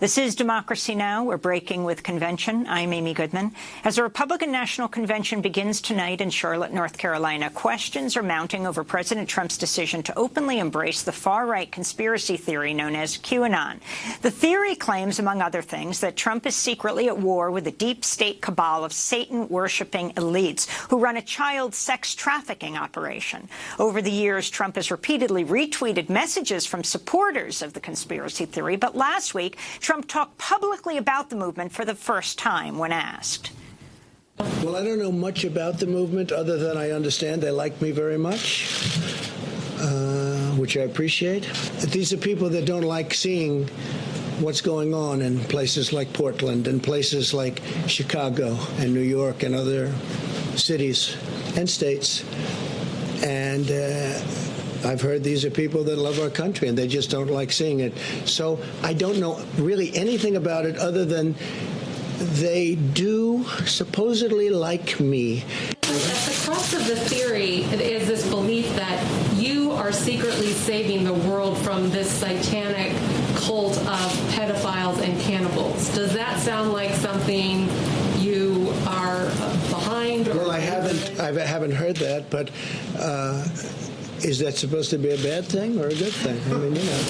This is Democracy Now! We're breaking with convention. I'm Amy Goodman. As the Republican National Convention begins tonight in Charlotte, North Carolina, questions are mounting over President Trump's decision to openly embrace the far-right conspiracy theory known as QAnon. The theory claims, among other things, that Trump is secretly at war with a deep state cabal of Satan-worshipping elites who run a child sex trafficking operation. Over the years, Trump has repeatedly retweeted messages from supporters of the conspiracy theory, but last week, Trump talked publicly about the movement for the first time when asked. Well, I don't know much about the movement other than I understand they like me very much, uh, which I appreciate. These are people that don't like seeing what's going on in places like Portland and places like Chicago and New York and other cities and states. And uh, I've heard these are people that love our country and they just don't like seeing it. So I don't know really anything about it other than they do supposedly like me. At the crux of the theory is this belief that you are secretly saving the world from this satanic cult of pedophiles and cannibals. Does that sound like something you are behind? well, I haven't. I haven't heard that, but. Uh, is that supposed to be a bad thing or a good thing? I mean, you know,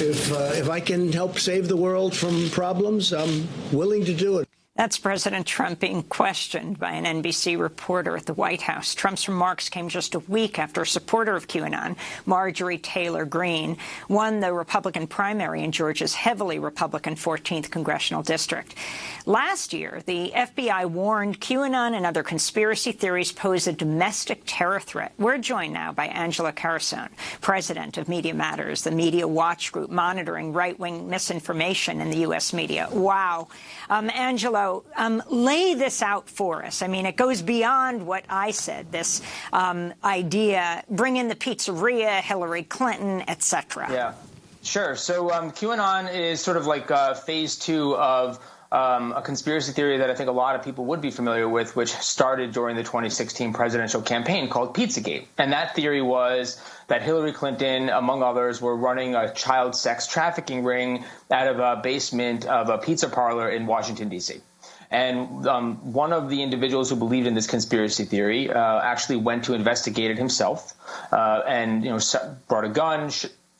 if uh, if I can help save the world from problems, I'm willing to do it. That's President Trump being questioned by an NBC reporter at the White House. Trump's remarks came just a week after a supporter of QAnon, Marjorie Taylor Greene, won the Republican primary in Georgia's heavily Republican 14th congressional district. Last year, the FBI warned QAnon and other conspiracy theories pose a domestic terror threat. We're joined now by Angela Carusone, president of Media Matters, the media watch group monitoring right-wing misinformation in the U.S. media. Wow. Um, Angela, um, lay this out for us. I mean, it goes beyond what I said, this um, idea, bring in the pizzeria, Hillary Clinton, etc. Yeah, sure. So um, QAnon is sort of like uh, phase two of um, a conspiracy theory that I think a lot of people would be familiar with, which started during the 2016 presidential campaign called Pizzagate. And that theory was that Hillary Clinton, among others, were running a child sex trafficking ring out of a basement of a pizza parlor in Washington, D.C. And um, one of the individuals who believed in this conspiracy theory uh, actually went to investigate it himself, uh, and you know brought a gun,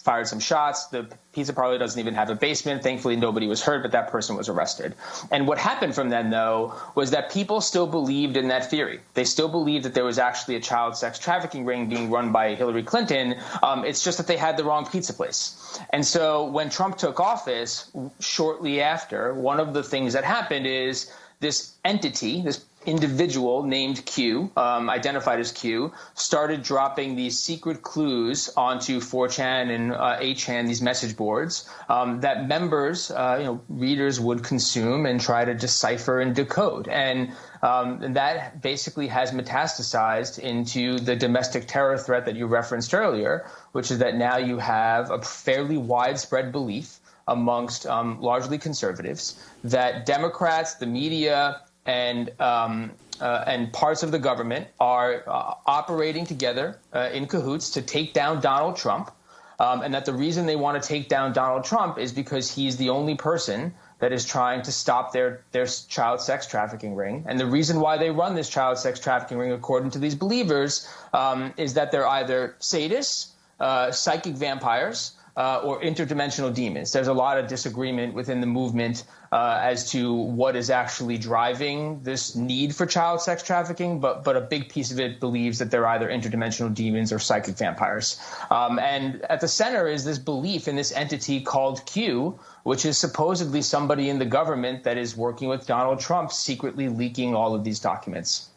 fired some shots. The pizza parlor doesn't even have a basement. Thankfully, nobody was hurt, but that person was arrested. And what happened from then, though, was that people still believed in that theory. They still believed that there was actually a child sex trafficking ring being run by Hillary Clinton. Um, it's just that they had the wrong pizza place. And so when Trump took office, shortly after, one of the things that happened is this entity, this individual named Q, um, identified as Q, started dropping these secret clues onto 4chan and uh, 8chan, these message boards, um, that members, uh, you know, readers would consume and try to decipher and decode. And, um, and that basically has metastasized into the domestic terror threat that you referenced earlier, which is that now you have a fairly widespread belief amongst um, largely conservatives that Democrats, the media, and um, uh, and parts of the government are uh, operating together uh, in cahoots to take down Donald Trump, um, and that the reason they want to take down Donald Trump is because he's the only person that is trying to stop their their child sex trafficking ring. And the reason why they run this child sex trafficking ring, according to these believers, um, is that they're either sadists, uh, psychic vampires, uh, or interdimensional demons. There's a lot of disagreement within the movement uh, as to what is actually driving this need for child sex trafficking, but but a big piece of it believes that they're either interdimensional demons or psychic vampires. Um, and at the center is this belief in this entity called Q, which is supposedly somebody in the government that is working with Donald Trump, secretly leaking all of these documents.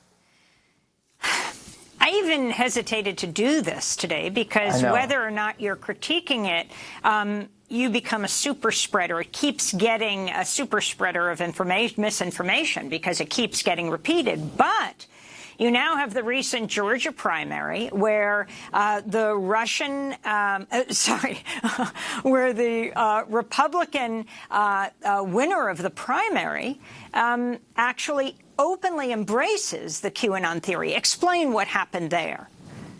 I even hesitated to do this today because whether or not you're critiquing it, um, you become a super spreader. It keeps getting a super spreader of information, misinformation because it keeps getting repeated. But you now have the recent Georgia primary where uh, the Russian, um, uh, sorry, where the uh, Republican uh, uh, winner of the primary um, actually openly embraces the QAnon theory. Explain what happened there.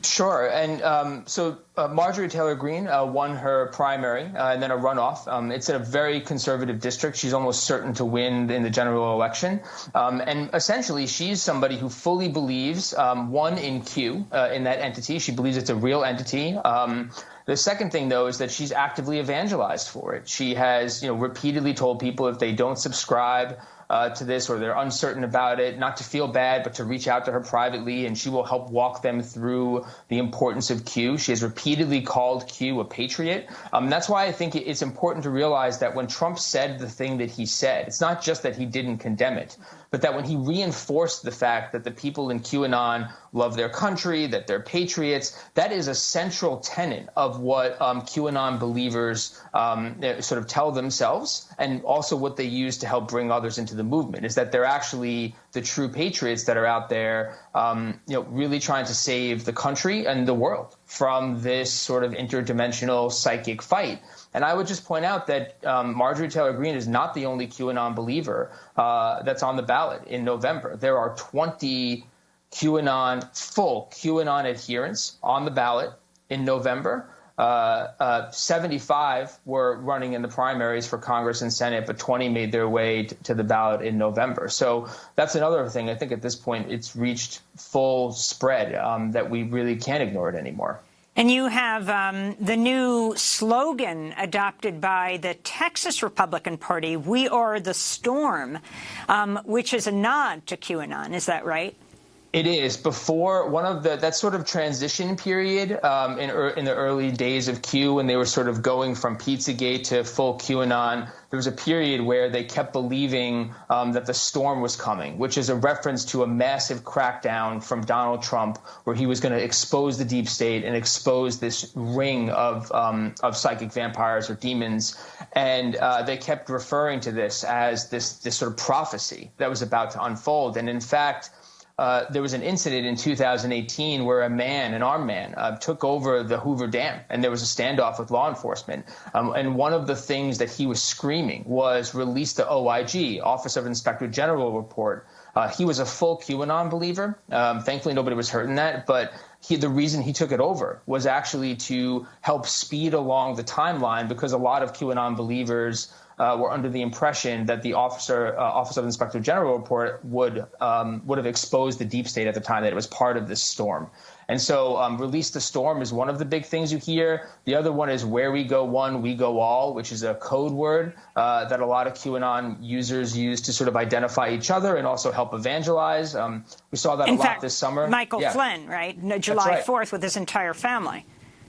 Sure. And um, so uh, Marjorie Taylor Greene uh, won her primary uh, and then a runoff. Um, it's in a very conservative district. She's almost certain to win in the general election. Um, and essentially, she's somebody who fully believes, um, one, in Q, uh, in that entity. She believes it's a real entity. Um, the second thing, though, is that she's actively evangelized for it. She has, you know, repeatedly told people if they don't subscribe, uh, to this or they're uncertain about it, not to feel bad, but to reach out to her privately, and she will help walk them through the importance of Q. She has repeatedly called Q a patriot. Um, that's why I think it's important to realize that when Trump said the thing that he said, it's not just that he didn't condemn it, but that when he reinforced the fact that the people in QAnon love their country, that they're patriots, that is a central tenet of what um, QAnon believers um, sort of tell themselves, and also what they use to help bring others into the movement. Is that they're actually the true patriots that are out there, um, you know, really trying to save the country and the world from this sort of interdimensional psychic fight. And I would just point out that um, Marjorie Taylor Greene is not the only QAnon believer uh, that's on the ballot in November. There are 20 QAnon, full QAnon adherents on the ballot in November. Uh, uh, 75 were running in the primaries for Congress and Senate, but 20 made their way to the ballot in November. So that's another thing. I think at this point it's reached full spread um, that we really can't ignore it anymore. And you have um, the new slogan adopted by the Texas Republican Party, We Are the Storm, um, which is a nod to QAnon. Is that right? It is before one of the that sort of transition period um, in in the early days of Q when they were sort of going from Pizzagate to full QAnon. There was a period where they kept believing um, that the storm was coming, which is a reference to a massive crackdown from Donald Trump, where he was going to expose the deep state and expose this ring of um, of psychic vampires or demons, and uh, they kept referring to this as this this sort of prophecy that was about to unfold, and in fact. Uh, there was an incident in 2018 where a man, an armed man, uh, took over the Hoover Dam, and there was a standoff with law enforcement. Um, and one of the things that he was screaming was release the OIG, Office of Inspector General report. Uh, he was a full QAnon believer. Um, thankfully, nobody was hurt in that, but he, the reason he took it over was actually to help speed along the timeline because a lot of QAnon believers uh, were under the impression that the officer, uh, Office of Inspector General report would um, would have exposed the deep state at the time that it was part of this storm. And so, um, release the storm is one of the big things you hear. The other one is where we go one, we go all, which is a code word uh, that a lot of QAnon users use to sort of identify each other and also help evangelize. Um, we saw that In a fact, lot this summer. Michael yeah. Flynn, right? July right. 4th with his entire family.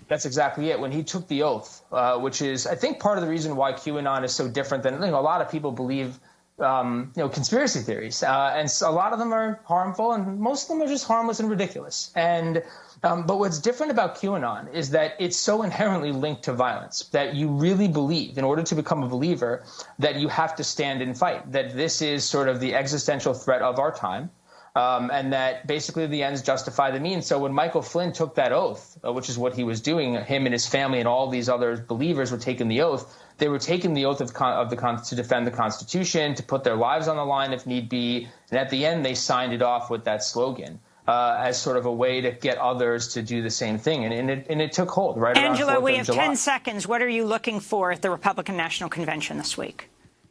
That's exactly it. When he took the oath, uh, which is, I think, part of the reason why QAnon is so different than you know, a lot of people believe, um, you know, conspiracy theories, uh, and a lot of them are harmful, and most of them are just harmless and ridiculous. And um, but what's different about QAnon is that it's so inherently linked to violence that you really believe, in order to become a believer, that you have to stand and fight. That this is sort of the existential threat of our time um, and that basically the ends justify the means. So when Michael Flynn took that oath, uh, which is what he was doing, him and his family and all these other believers were taking the oath. They were taking the oath of, con- of the con- to defend the Constitution, to put their lives on the line if need be, and at the end they signed it off with that slogan. Uh, as sort of a way to get others to do the same thing. And, and, it, and it, took hold right Angela, we have July. 10 seconds. What are you looking for at the Republican National Convention this week?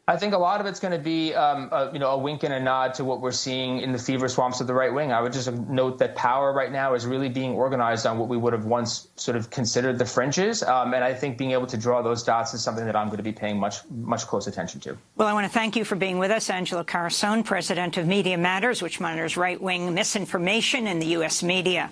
I think a lot of it's going to be, um, a, you know, a wink and a nod to what we're seeing in the fever swamps of the right wing. I would just note that power right now is really being organized on what we would have once sort of considered the fringes, um, and I think being able to draw those dots is something that I'm going to be paying much, much close attention to. Well, I want to thank you for being with us, Angela Carusone, president of Media Matters, which monitors right-wing misinformation in the U.S. media.